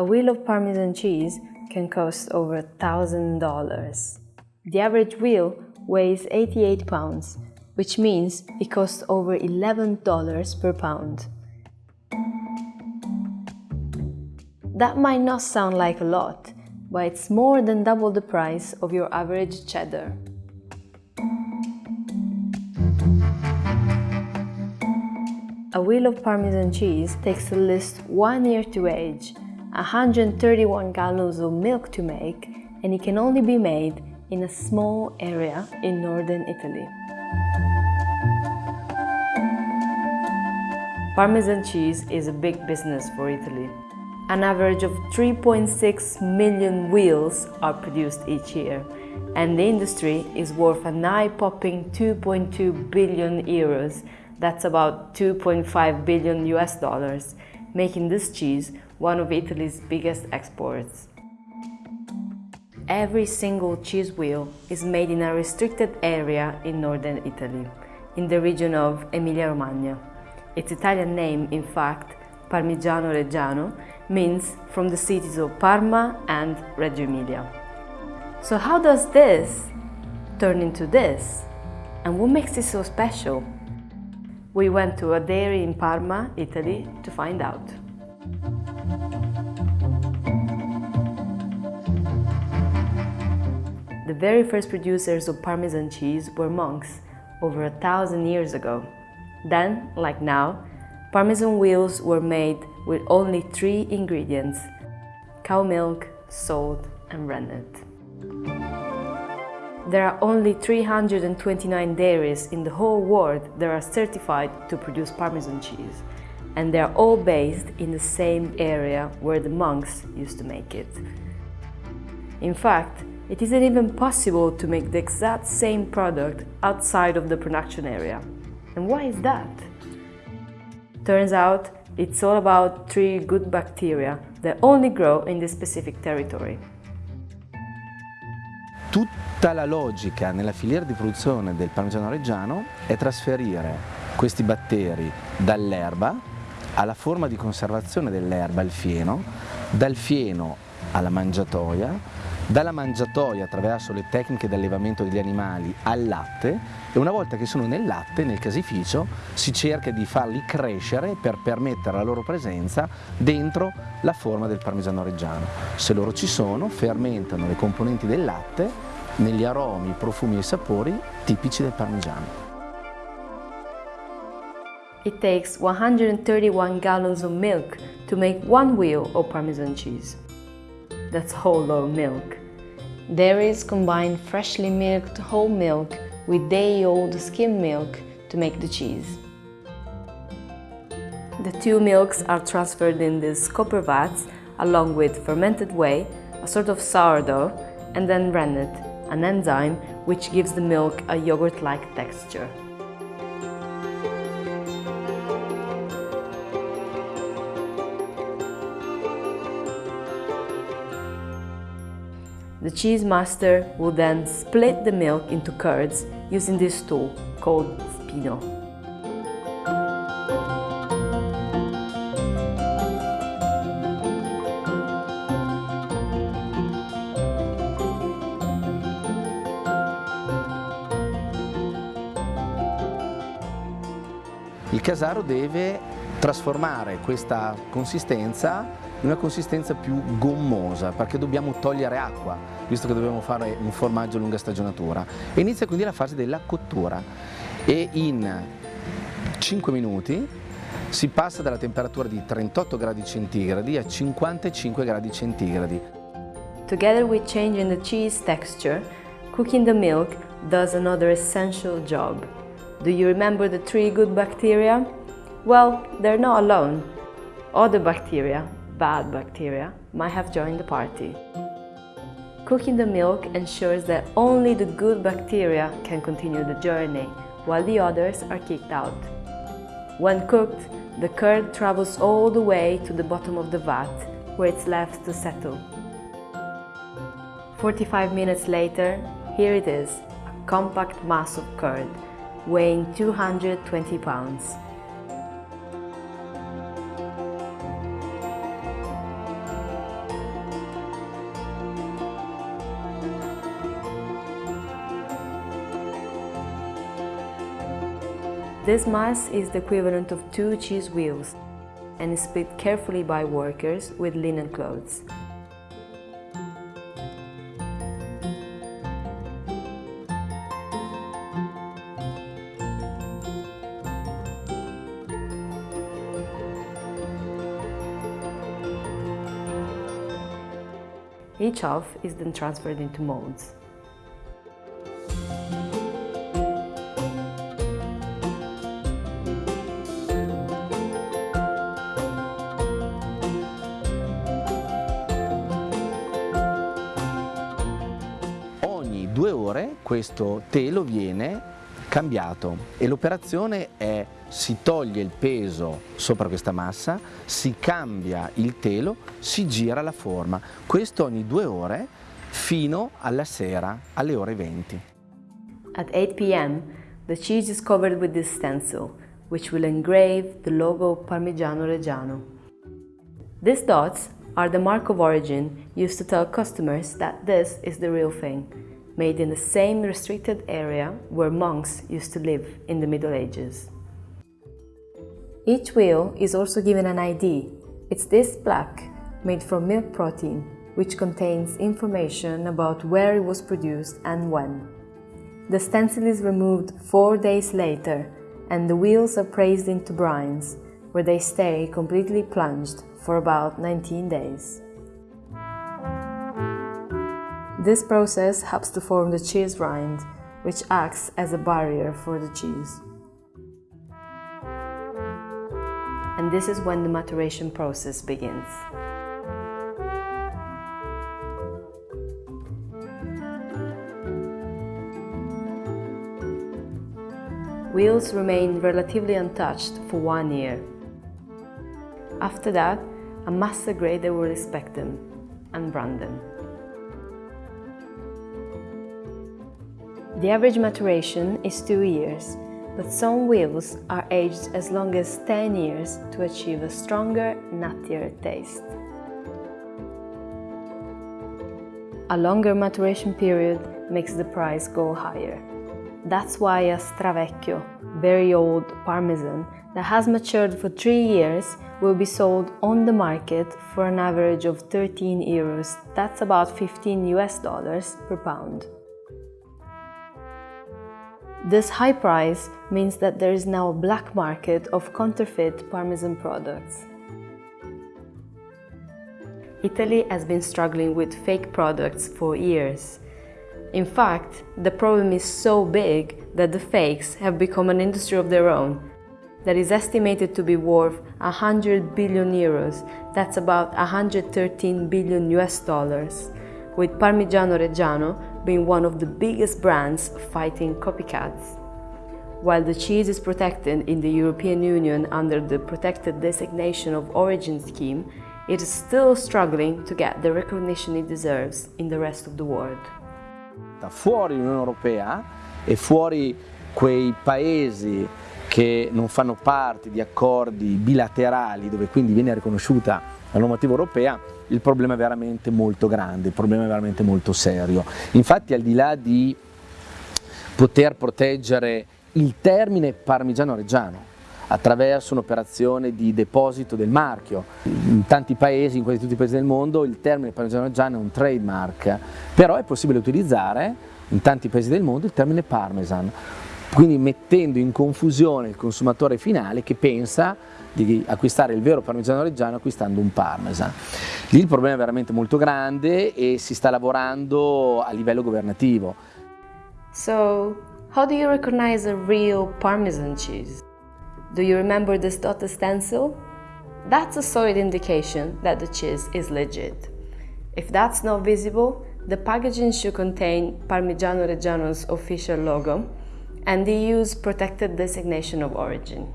A wheel of Parmesan cheese can cost over $1,000. The average wheel weighs 88 pounds, which means it costs over $11 per pound. That might not sound like a lot, but it's more than double the price of your average cheddar. A wheel of Parmesan cheese takes at least one year to age, 131 gallons of milk to make, and it can only be made in a small area in northern Italy. Parmesan cheese is a big business for Italy. An average of 3.6 million wheels are produced each year, and the industry is worth an eye-popping 2.2 billion euros, that's about 2.5 billion US dollars, making this cheese one of Italy's biggest exports. Every single cheese wheel is made in a restricted area in northern Italy, in the region of Emilia-Romagna. Its Italian name, in fact, Parmigiano Reggiano, means from the cities of Parma and Reggio Emilia. So how does this turn into this? And what makes it so special? We went to a dairy in Parma, Italy, to find out. The very first producers of Parmesan cheese were monks over a thousand years ago. Then, like now, Parmesan wheels were made with only three ingredients cow milk, salt, and rennet. There are only 329 dairies in the whole world that are certified to produce Parmesan cheese, and they are all based in the same area where the monks used to make it. In fact, it isn't even possible to make the exact same product outside of the production area. And why is that? Turns out it's all about three good bacteria that only grow in this specific territory. Tutta la logica nella filiera di produzione del parmigiano reggiano è trasferire questi batteri dall'erba alla forma di conservazione dell'erba, il fieno, dal fieno alla mangiatoia, dalla mangiatoia attraverso le tecniche di allevamento degli animali al latte e una volta che sono nel latte, nel casificio, si cerca di farli crescere per permettere la loro presenza dentro la forma del parmigiano reggiano. Se loro ci sono, fermentano le componenti del latte negli aromi, profumi e sapori tipici del parmigiano. It takes 131 gallons of milk to make one wheel of Parmesan cheese. That's whole of milk. Dairies combine freshly milked whole milk with day-old skim milk to make the cheese. The two milks are transferred in these copper vats along with fermented whey, a sort of sourdough, and then rennet, an enzyme which gives the milk a yogurt-like texture. The cheese master will then split the milk into curds using this tool called spino. Il casaro deve trasformare questa consistenza in una consistenza più gommosa perché dobbiamo togliere acqua visto che dobbiamo fare un formaggio a lunga stagionatura e inizia quindi la fase della cottura e in 5 minuti si passa dalla temperatura di 38 gradi centigradi a 55 gradi centigradi. Together with changing the cheese texture, cooking the milk does another essential job. Do you remember the three good bacteria? Well, they're not alone. Other bacteria, bad bacteria, might have joined the party. Cooking the milk ensures that only the good bacteria can continue the journey, while the others are kicked out. When cooked, the curd travels all the way to the bottom of the vat, where it's left to settle. 45 minutes later, here it is, a compact mass of curd, weighing 220 pounds. This mass is the equivalent of two cheese wheels and is split carefully by workers with linen clothes. Each half is then transferred into molds. Ogni due ore questo telo viene cambiato e l'operazione è si toglie il peso sopra questa massa, si cambia il telo, si gira la forma. Questo ogni due ore fino alla sera, alle ore 20. At 8 p.m., the cheese is covered with this stencil, which will engrave the logo Parmigiano Reggiano. These dots are the mark of origin used to tell customers that this is the real thing made in the same restricted area where monks used to live in the Middle Ages. Each wheel is also given an ID. It's this plaque, made from milk protein, which contains information about where it was produced and when. The stencil is removed four days later and the wheels are pressed into brines, where they stay completely plunged for about 19 days. This process helps to form the cheese rind, which acts as a barrier for the cheese. And this is when the maturation process begins. Wheels remain relatively untouched for one year. After that, a master grader will inspect them and brand them. The average maturation is 2 years, but some wheels are aged as long as 10 years to achieve a stronger, nuttier taste. A longer maturation period makes the price go higher. That's why a Stravecchio, very old Parmesan, that has matured for 3 years will be sold on the market for an average of 13 euros, that's about 15 US dollars per pound. This high price means that there is now a black market of counterfeit Parmesan products. Italy has been struggling with fake products for years. In fact, the problem is so big that the fakes have become an industry of their own that is estimated to be worth 100 billion euros, that's about 113 billion US dollars, with Parmigiano Reggiano being one of the biggest brands fighting copycats. While the cheese is protected in the European Union under the Protected Designation of Origin scheme, it is still struggling to get the recognition it deserves in the rest of the world. Fuori l'Unione Europea e fuori quei paesi che non fanno parte di accordi bilaterali dove quindi viene riconosciuta la normativa europea, il problema è veramente molto grande, il problema è veramente molto serio. Infatti al di là di poter proteggere il termine parmigiano reggiano attraverso un'operazione di deposito del marchio. In tanti paesi, in quasi tutti i paesi del mondo, il termine parmigiano reggiano è un trademark, però è possibile utilizzare in tanti paesi del mondo il termine parmesan, quindi mettendo in confusione il consumatore finale che pensa di acquistare il vero parmigiano reggiano acquistando un parmesan. Lì il problema è veramente molto grande e si sta lavorando a livello governativo. So, how do you recognize a real parmesan cheese? Do you remember this dotted stencil? That's a solid indication that the cheese is legit. If that's not visible, the packaging should contain Parmigiano Reggiano's official logo and the EU's protected designation of origin.